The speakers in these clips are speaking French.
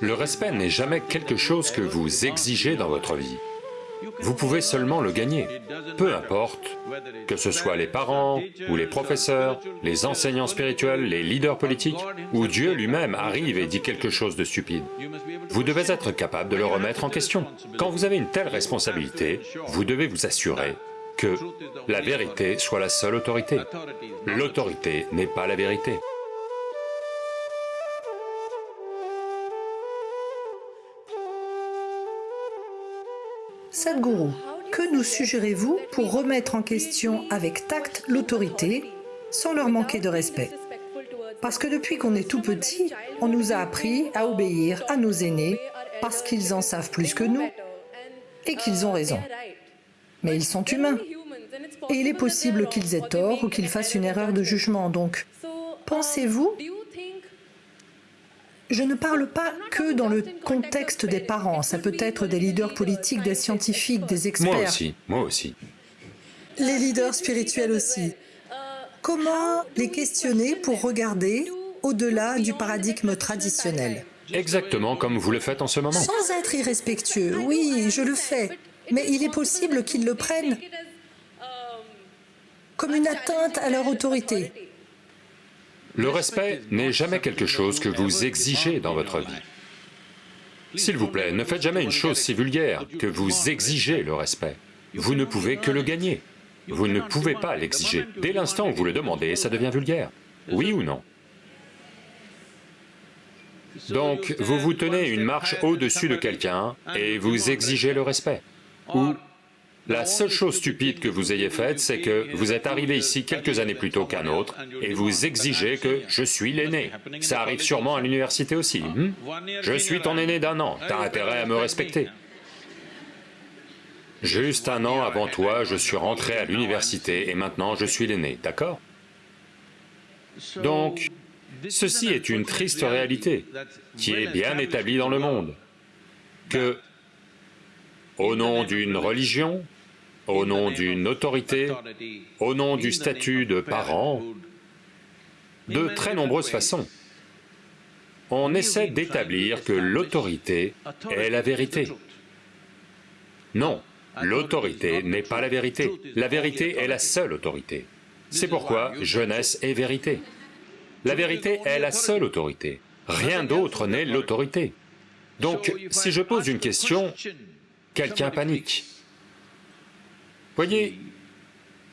Le respect n'est jamais quelque chose que vous exigez dans votre vie. Vous pouvez seulement le gagner, peu importe, que ce soit les parents, ou les professeurs, les enseignants spirituels, les leaders politiques, ou Dieu lui-même arrive et dit quelque chose de stupide. Vous devez être capable de le remettre en question. Quand vous avez une telle responsabilité, vous devez vous assurer que la vérité soit la seule autorité. L'autorité n'est pas la vérité. Sadhguru, que nous suggérez-vous pour remettre en question avec tact l'autorité sans leur manquer de respect? Parce que depuis qu'on est tout petit, on nous a appris à obéir à nos aînés parce qu'ils en savent plus que nous et qu'ils ont raison. Mais ils sont humains et il est possible qu'ils aient tort ou qu'ils fassent une erreur de jugement. Donc, pensez-vous je ne parle pas que dans le contexte des parents, ça peut être des leaders politiques, des scientifiques, des experts. Moi aussi, moi aussi. Les leaders spirituels aussi. Comment les questionner pour regarder au-delà du paradigme traditionnel? Exactement comme vous le faites en ce moment. Sans être irrespectueux, oui, je le fais. Mais il est possible qu'ils le prennent comme une atteinte à leur autorité. Le respect n'est jamais quelque chose que vous exigez dans votre vie. S'il vous plaît, ne faites jamais une chose si vulgaire que vous exigez le respect. Vous ne pouvez que le gagner. Vous ne pouvez pas l'exiger. Dès l'instant où vous le demandez, ça devient vulgaire. Oui ou non? Donc, vous vous tenez une marche au-dessus de quelqu'un et vous exigez le respect. La seule chose stupide que vous ayez faite, c'est que vous êtes arrivé ici quelques années plus tôt qu'un autre, et vous exigez que je suis l'aîné. Ça arrive sûrement à l'université aussi. Hmm? je suis ton aîné d'un an, t'as intérêt à me respecter. Juste un an avant toi, je suis rentré à l'université et maintenant je suis l'aîné, d'accord? Donc, ceci est une triste réalité qui est bien établie dans le monde, que au nom d'une religion, au nom d'une autorité, au nom du statut de parent, de très nombreuses façons. On essaie d'établir que l'autorité est la vérité. Non, l'autorité n'est pas la vérité. La vérité est la seule autorité. C'est pourquoi jeunesse est vérité. La vérité est la seule autorité. Rien d'autre n'est l'autorité. Donc, si je pose une question, quelqu'un panique. Voyez,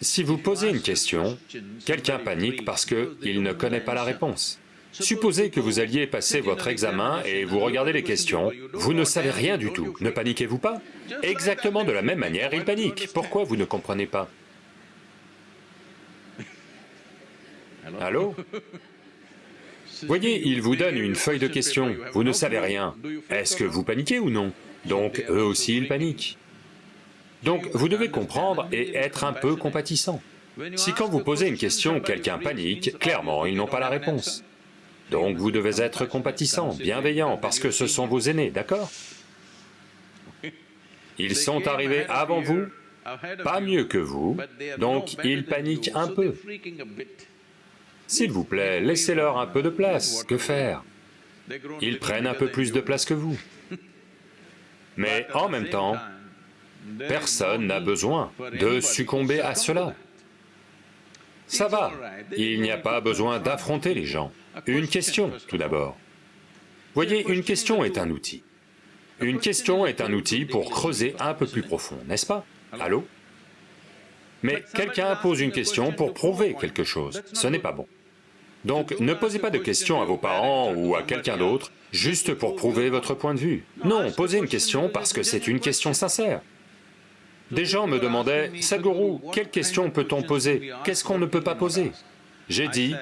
si vous posez une question, quelqu'un panique parce qu'il ne connaît pas la réponse. Supposez que vous alliez passer votre examen et vous regardez les questions, vous ne savez rien du tout, ne paniquez-vous pas? Exactement de la même manière, il panique. Pourquoi vous ne comprenez pas? Allô? Voyez, il vous donne une feuille de questions, vous ne savez rien. Est-ce que vous paniquez ou non? Donc eux aussi ils paniquent. Donc vous devez comprendre et être un peu compatissant. Si quand vous posez une question, quelqu'un panique, clairement ils n'ont pas la réponse. Donc vous devez être compatissant, bienveillant, parce que ce sont vos aînés, d'accord? Ils sont arrivés avant vous, pas mieux que vous, donc ils paniquent un peu. S'il vous plaît, laissez-leur un peu de place, que faire? Ils prennent un peu plus de place que vous. Mais en même temps, Personne n'a besoin de succomber à cela. Ça va, il n'y a pas besoin d'affronter les gens. Une question, tout d'abord. Voyez, une question est un outil. Une question est un outil pour creuser un peu plus profond, n'est-ce pas? Allô? Mais quelqu'un pose une question pour prouver quelque chose, ce n'est pas bon. Donc ne posez pas de questions à vos parents ou à quelqu'un d'autre juste pour prouver votre point de vue. Non, posez une question parce que c'est une question sincère. Des gens me demandaient, « Sadhguru, quelle question peut-on poser? Qu'est-ce qu'on ne peut pas poser ?» J'ai dit,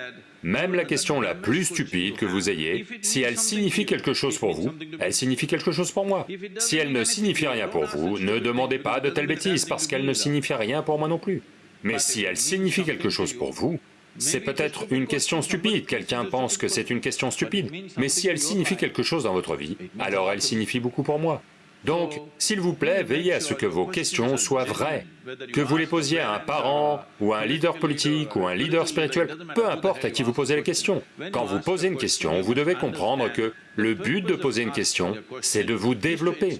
même la question la plus stupide que vous ayez, si elle signifie quelque chose pour vous, elle signifie quelque chose pour moi. Si elle ne signifie rien pour vous, ne demandez pas de telles bêtises, parce qu'elle ne signifie rien pour moi non plus. Mais si elle signifie quelque chose pour vous, c'est peut-être une question stupide, quelqu'un pense que c'est une question stupide, mais si elle signifie quelque chose dans votre vie, alors elle signifie beaucoup pour moi. Donc, s'il vous plaît, veillez à ce que vos questions soient vraies. Que vous les posiez à un parent, ou à un leader politique, ou à un leader spirituel, peu importe à qui vous posez la question. Quand vous posez une question, vous devez comprendre que le but de poser une question, c'est de vous développer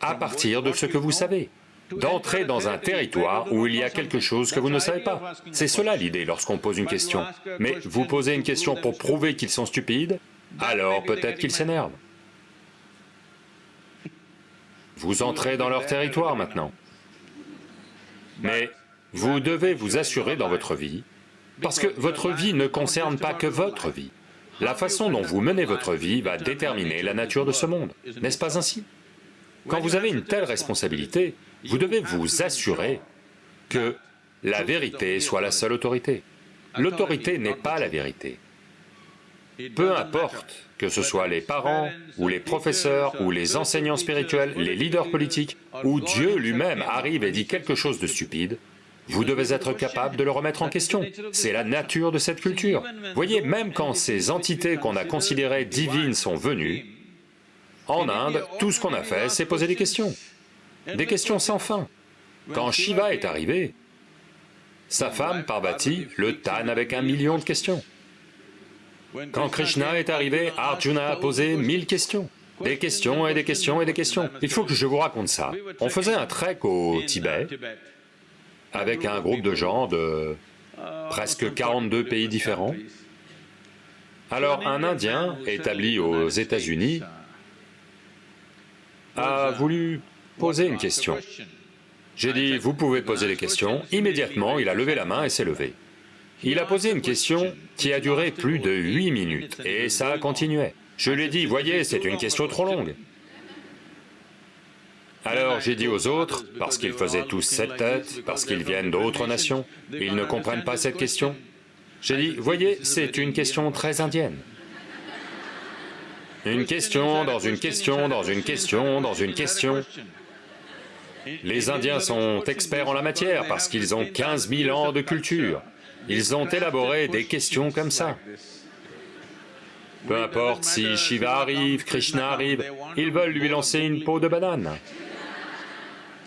à partir de ce que vous savez, d'entrer dans un territoire où il y a quelque chose que vous ne savez pas. C'est cela l'idée lorsqu'on pose une question. Mais vous posez une question pour prouver qu'ils sont stupides, alors peut-être qu'ils s'énervent. Vous entrez dans leur territoire maintenant. Mais vous devez vous assurer dans votre vie, parce que votre vie ne concerne pas que votre vie. La façon dont vous menez votre vie va déterminer la nature de ce monde, n'est-ce pas ainsi? Quand vous avez une telle responsabilité, vous devez vous assurer que la vérité soit la seule autorité. L'autorité n'est pas la vérité. Peu importe que ce soit les parents, ou les professeurs, ou les enseignants spirituels, les leaders politiques, ou Dieu lui-même arrive et dit quelque chose de stupide, vous devez être capable de le remettre en question. C'est la nature de cette culture. Voyez, même quand ces entités qu'on a considérées divines sont venues, en Inde, tout ce qu'on a fait, c'est poser des questions. Des questions sans fin. Quand Shiva est arrivé, sa femme, Parvati, le tanne avec un million de questions. Quand Krishna est arrivé, Arjuna a posé mille questions. Des questions et des questions et des questions. Il faut que je vous raconte ça. On faisait un trek au Tibet avec un groupe de gens de presque 42 pays différents. Alors un Indien établi aux États-Unis a voulu poser une question. J'ai dit, vous pouvez poser les questions. Immédiatement, il a levé la main et s'est levé. Il a posé une question qui a duré plus de huit minutes, et ça continuait. Je lui ai dit, voyez, c'est une question trop longue. Alors j'ai dit aux autres, parce qu'ils faisaient tous cette tête, parce qu'ils viennent d'autres nations, ils ne comprennent pas cette question. J'ai dit, voyez, c'est une question très indienne. Une question dans une question dans une question dans une question. Les Indiens sont experts en la matière parce qu'ils ont 15 000 ans de culture. Ils ont élaboré des questions comme ça. Peu importe si Shiva arrive, Krishna arrive, ils veulent lui lancer une peau de banane.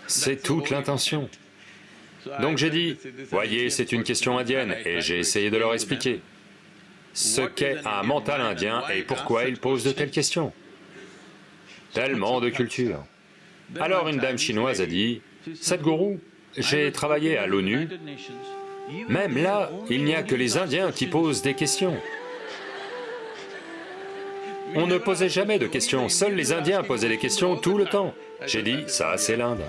C'est toute l'intention. Donc j'ai dit, voyez, c'est une question indienne, et j'ai essayé de leur expliquer ce qu'est un mental indien et pourquoi il pose de telles questions. Tellement de culture. Alors une dame chinoise a dit, « Sadhguru, j'ai travaillé à l'ONU même là, il n'y a que les Indiens qui posent des questions. On ne posait jamais de questions, seuls les Indiens posaient des questions tout le temps. J'ai dit, ça c'est l'Inde.